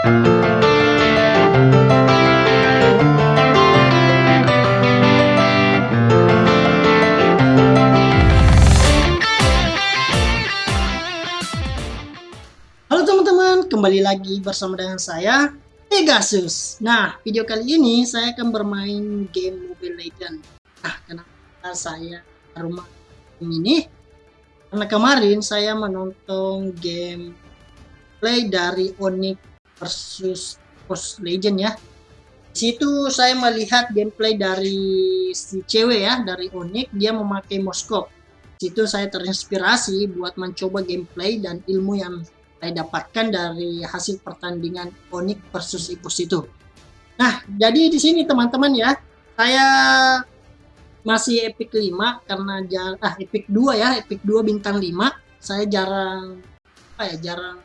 Halo teman-teman, kembali lagi bersama dengan saya Pegasus. Nah, video kali ini saya akan bermain game Mobile Legends. Nah, kenapa saya rumah ini? Karena kemarin saya menonton game play dari Onyx versus Post Legend ya. Di situ saya melihat gameplay dari si cewek ya, dari Onyx, dia memakai moskop. Di situ saya terinspirasi buat mencoba gameplay dan ilmu yang saya dapatkan dari hasil pertandingan Onyx versus Ipus itu. Nah, jadi di sini teman-teman ya, saya masih epic 5 karena jar ah epic 2 ya, epic 2 bintang 5. Saya jarang apa ya, jarang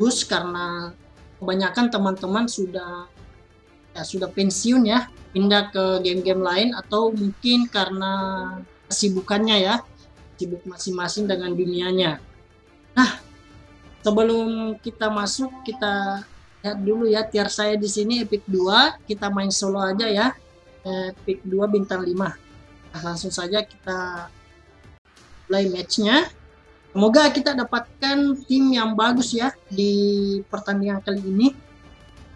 bus karena kebanyakan teman-teman sudah ya sudah pensiun ya, pindah ke game-game lain atau mungkin karena kesibukannya ya, sibuk masing-masing dengan dunianya. Nah, sebelum kita masuk kita lihat dulu ya tier saya di sini epic 2 kita main solo aja ya epic 2 bintang 5 nah, langsung saja kita play matchnya semoga kita dapatkan tim yang bagus ya di pertandingan kali ini.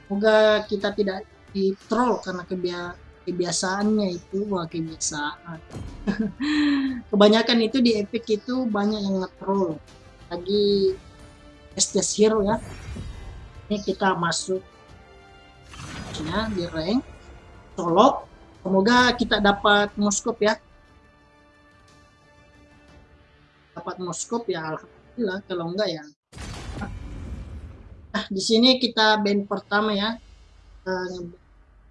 Semoga kita tidak di troll karena kebia kebiasaannya itu. Wah kebiasaan. Kebanyakan itu di epic itu banyak yang nge-troll. Lagi Estes Hero ya. Ini kita masuk. Ya, di rank. Solo. Semoga kita dapat moskop ya dapat moskop ya alhamdulillah. Kalau enggak ya nah di sini kita band pertama ya uh,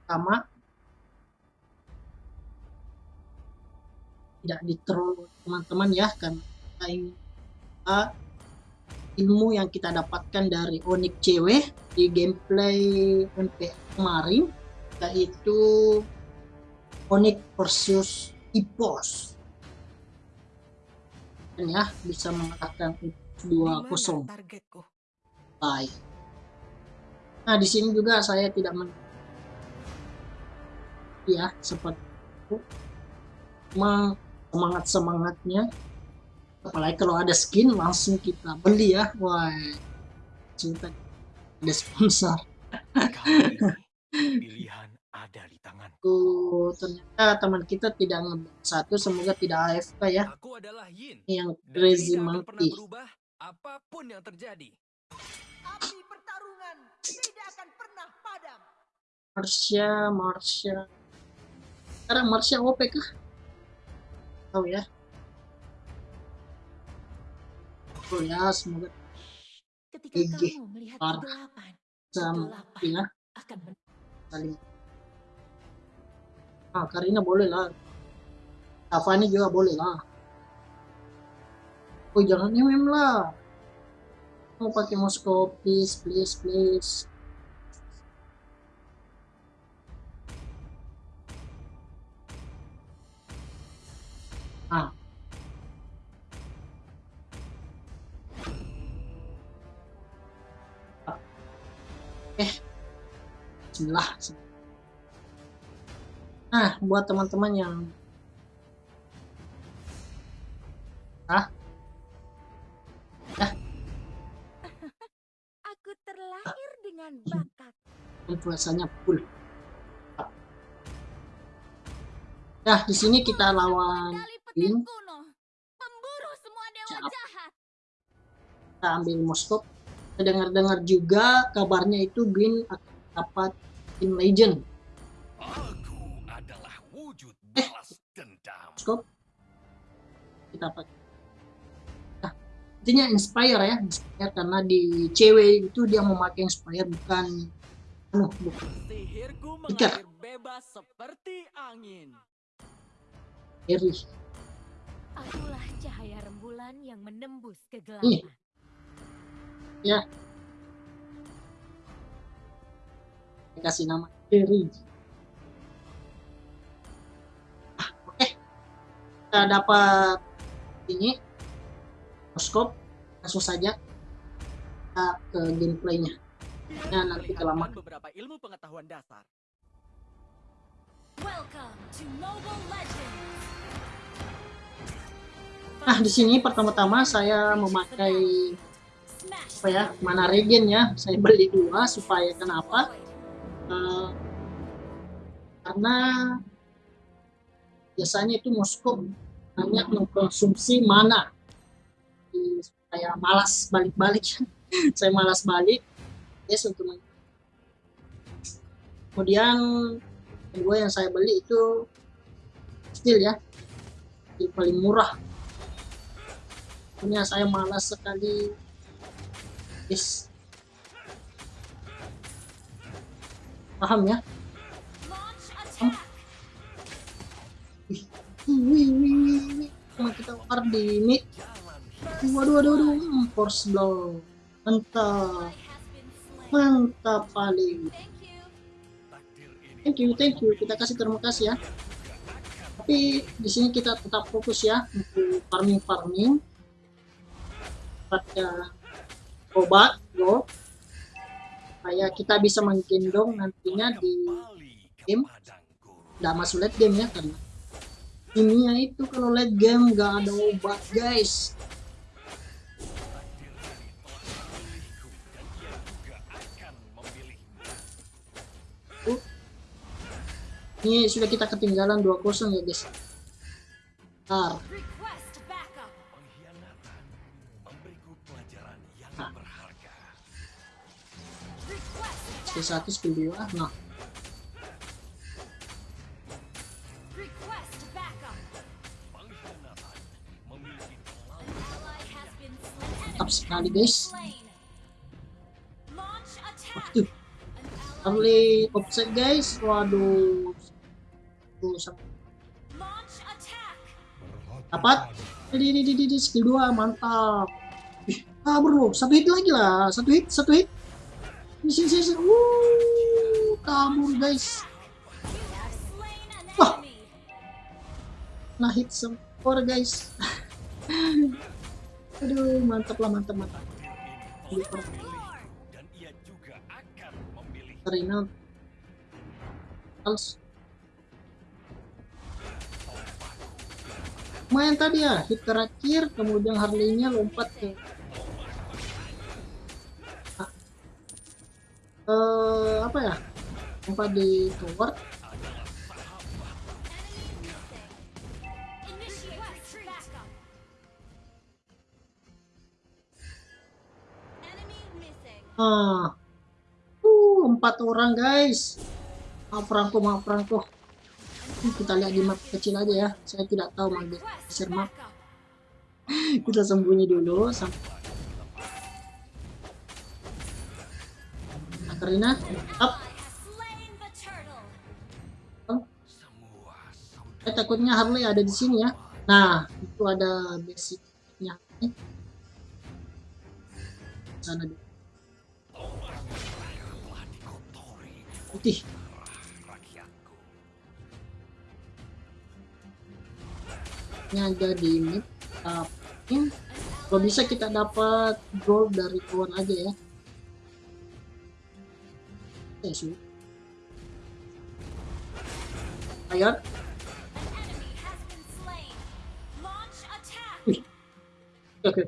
pertama. Tidak di troll teman-teman ya kan ilmu yang kita dapatkan dari Onyx CW di gameplay MP kemarin yaitu Onyx versus Ipos ya bisa mengalahkan 2-0 baik. Nah di sini juga saya tidak men ya seperti itu. Semangat semangatnya apalagi kalau ada skin langsung kita beli ya. Wah cinta ada sponsor. Pilihan ada di tangan tuh ternyata teman kita tidak satu semoga tidak AFK ya. Aku adalah Yin. Yang crazy monkey berubah apa pun yang terjadi api pertarungan tidak akan pernah padam. Marsha Marsha. Sekarang Marsha OP kah? Tahu ya? Betul ya semoga ketika Gigi. kamu melihat Parah. kegelapan sama kegelapan ya akan saling ah Karina boleh lah Avani juga boleh lah oh jangan MM lah mau pakai Moskow please. please please ah eh Bismillah nah buat teman-teman yang ah aku terlahir dengan bakat. Influensanya full. Ya di sini kita lawan Bin kita ambil Moskop. Saya dengar-dengar juga kabarnya itu Bin akan dapat tim legend kita pakai. Nah, intinya inspire ya inspire karena di cewek itu dia memakai inspire bukan anu bukan. Sihirku Iker. mengalir bebas seperti angin. Eri akulah cahaya rembulan yang menembus kegelapan. Ya. Saya kasih nama Eri ah, oke. Kita dapat ini Moskop langsung saja kita ke gameplaynya Ya, nanti kelamaan. beberapa ilmu pengetahuan dasar. Welcome to Mobile Legends. Nah, di sini pertama-tama saya memakai apa ya, mana regen ya. Saya beli dua supaya kenapa? Eh, karena biasanya itu Moskow banyak mengkonsumsi mana? Supaya malas balik-balik. Saya malas balik. Yes untuk kemudian kedua yang saya beli itu steel ya. Steel paling murah. Punya saya malas sekali. Yes. Paham ya? Wih wih wih Cuma kita war di mid waduh waduh waduh. Hmm, force blow. Mantap. Mantap paling Thank you. Ini thank you. Kita kasih terima kasih ya. Tapi di sini kita tetap fokus ya untuk farming farming pada obat go. Supaya kita bisa menggendong nantinya di game. nggak masuk late game ya karena kimia itu kalau late game nggak ada obat guys Takdir ini sudah kita ketinggalan 2-0 ya guys Ntar. Request backup. Pengkhianatan memberiku pelajaran yang Ah. berharga. Request skill backup. 1 skill 2 nah sekali guys. Ally early offset guys. Waduh. Dapat. Di di di di, skill 2 mantap. Ah bro. Satu hit lagi lah. Satu hit satu hit. Sini sini sini. Wuh, kabur guys. Wah. nah hit sempur guys aduh mantap lah mantap mantap dan ia juga akan memilih. Lumayan tadi ya hit terakhir kemudian Harley-nya lompat ke. Eh, apa ya? Lompat di tower ah. Uh, empat orang guys. Maaf Franco maaf Franco. Kita lihat di map kecil aja ya. Saya tidak tahu Request besar map. Kita sembunyi dulu Karina up saudara saya takutnya Harley ada di sini ya. Nah itu ada basicnya. Sana dulu putih. Ini di tapi kalau bisa kita dapat gold dari kawan aja ya. Slain. Launch attack. oke.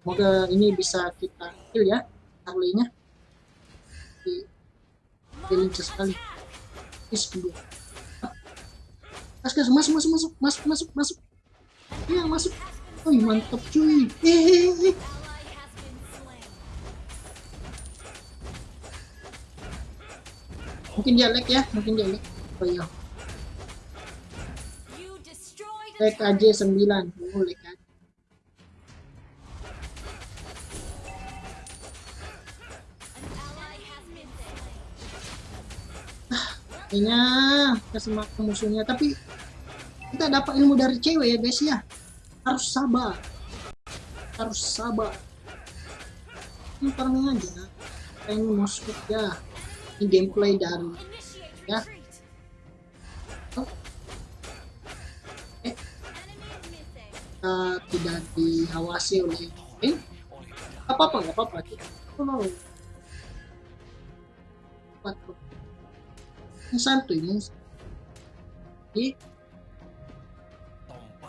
Semoga ini bisa kita kill ya Harley-nya Launch sekali. is kedua gas gas masuk masuk masuk masuk masuk masuk iya masuk Wih mantap cuy. Hehehe mungkin dia lag ya mungkin dia lag. Oh iya. Lag aja 9 oh lag aja kayaknya kesema musuhnya. Tapi kita dapat ilmu dari cewek ya guys ya. Harus sabar. Harus sabar. Ini farming aja. Ini Moskov ya. Ini gameplay dari Ya. Oh. Eh. Kita tidak diawasi oleh eh apa apa nggak apa apa kita oh, Ini ini. Di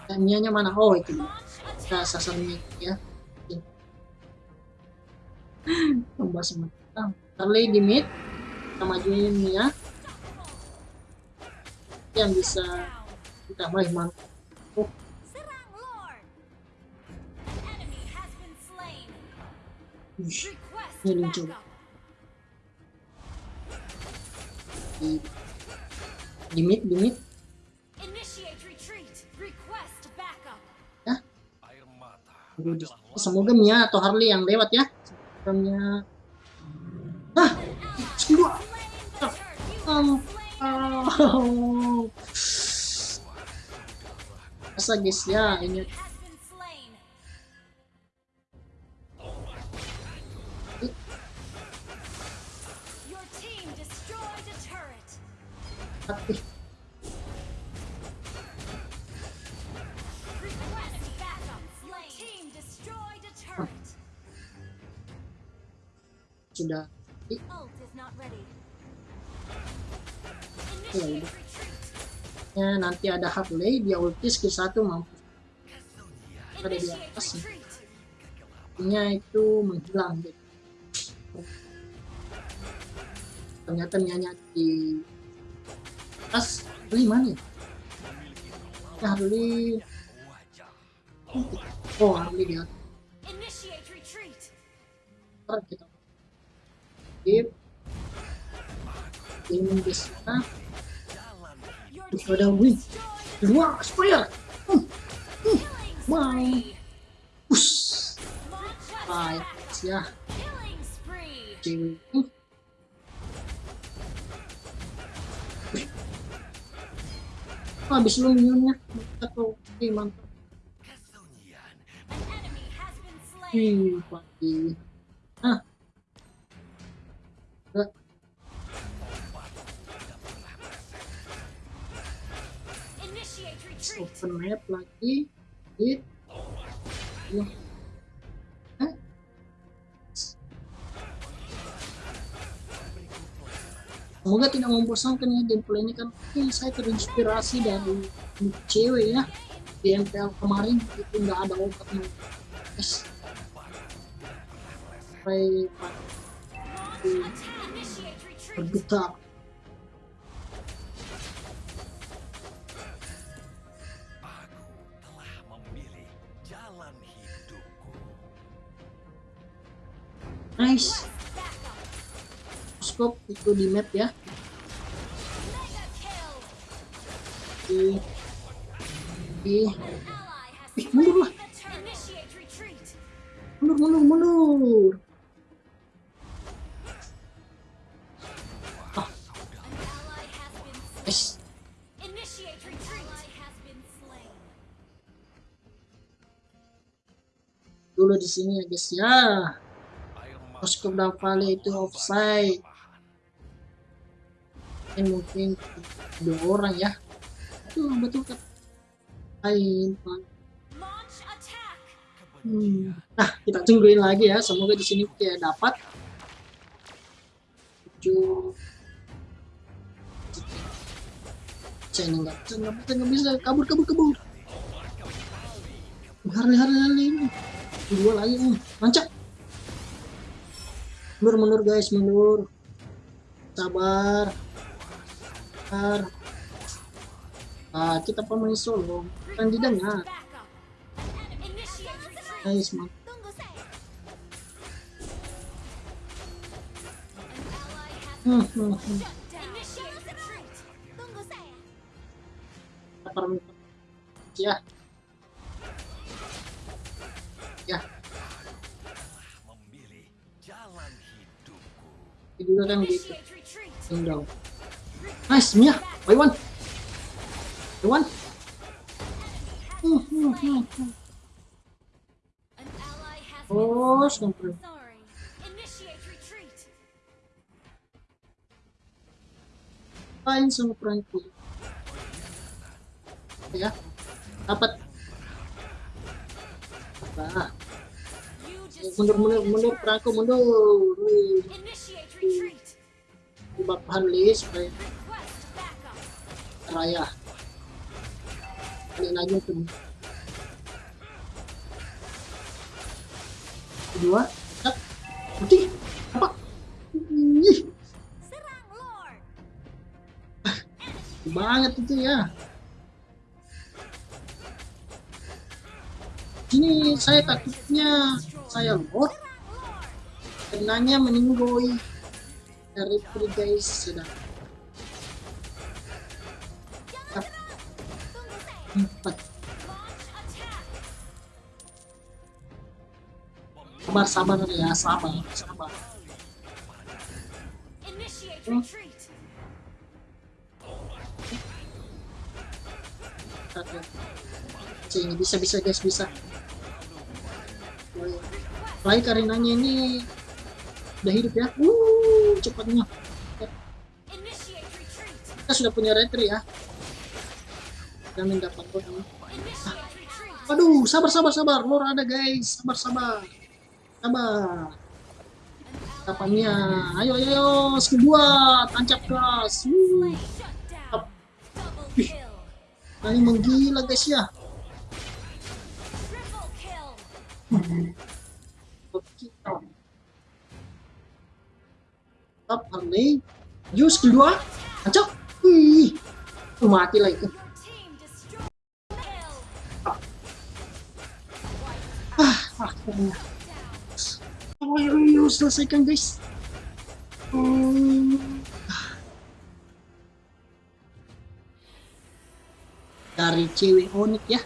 Tombak Mianya mana? Oh itu. Launch Kita attack. sasar Mia ya. Tambah semangat. Ah, Harley di mid. Kita majuin Mia. Yang bisa kita baik mantap. Oh, Serang Lord. Di, di mid, di mid. Aduh, adalah Semoga Mia atau Harley yang lewat ya. Semoga Mia. Ah, semua. Slain oh. Masa guys ya ini hati. Request backup. Your team destroyed a turret. sudah. Ya udah. ya, nanti ada Harley dia ulti skill 1 mampu ada di atas. Nya itu menghilang gitu. Ternyata Mianya di atas Harley mana ya? Ya, Harley wajah oh Harley di atas. Initiate retreat. Ntar kita skip. Tim di sana. Ada win. destroyed a kedua Spire hmm, Wow. baik attack. ya cewek Oh, habis lu minionnya mantap tuh oke mantap. Wih, pagi. Ah. Enggak. Retreat. Open map lagi. Hit. Ya. Semoga tidak membosankan ya gameplay ini kan. Ini saya terinspirasi dari cewek ya. Di MPL kemarin itu nggak ada telah memilih jalan hidupku nice. Scope itu di map ya. Ally has Ih, mundur lah. mundur mundur mundur. Been slain. dulu di sini ya guys ya. Dan Vale itu offside ini mungkin dua orang ya. Itu betul kan lain hmm. nah kita tungguin lagi ya. Semoga di sini kita dapat. Tujuh. Saya nggak bisa nggak bisa kabur kabur kabur. Hari hari hari ini. Dua lagi nih mancak mundur mundur guys mundur. Sabar sabar ah kita pemain solo kan didengar Backup. Initiate retreat. guys mantap Tunggu saya. An ally has hmm, hmm, hmm. ya ya memilih jalan hidupku itu kan gitu tinggal nice Mia. By one. By one. Oh retreat. lain sama perangku ya. Dapat. Apa mundur mundur mundur. perangku mundur. Initiate retreat. buff raya. Balik lagi tuh. Kedua cak putih. Apa? Ih. Banget itu ya. Ini saya takutnya saya lord karenanya meninggoy dari guys sudah empat sabar sabar ya sabar sabar. Hmm. retreat. sini bisa bisa guys bisa. Baik karinanya ini udah hidup ya. Uh cepatnya. Kita sudah punya retri ya Initiate retreat. Aduh, sabar sabar sabar, lor ada guys, sabar sabar, sabar. Kapannya, ayo ayo, ayo. skill dua, tancap gas. Ih. ini menggila guys ya. Up Harley, yuk skill dua, tancap. Tuh, mati lah Oh, ayo, ayo, selesaikan guys. Hmm. Dari cewek Onik ya.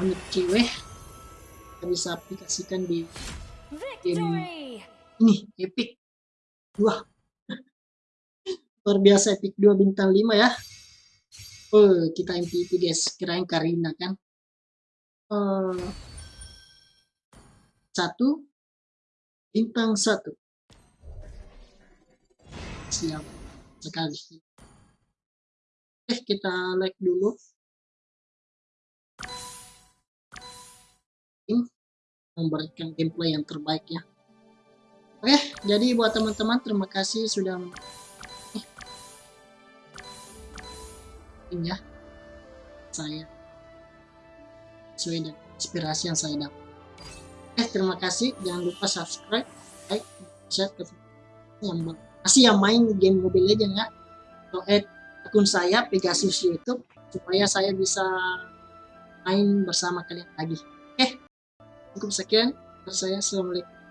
Onik cewek. Kita bisa aplikasikan di Victory. ini epic 2 luar biasa epic 2 bintang 5 ya oh kita MVP guys kirain Karina kan Eh, satu bintang satu. Siap sekali. Eh kita like dulu. Memberikan gameplay yang terbaik ya. Oke, jadi buat teman-teman terima kasih sudah ini ya saya. Sesuai dengan inspirasi yang saya dapat. Eh, terima kasih. Jangan lupa subscribe, like, share ke yang masih yang main game Mobile Legends ya. Atau add akun saya Pegasus YouTube supaya saya bisa main bersama kalian lagi. Oke, cukup sekian. Dari saya, Assalamualaikum.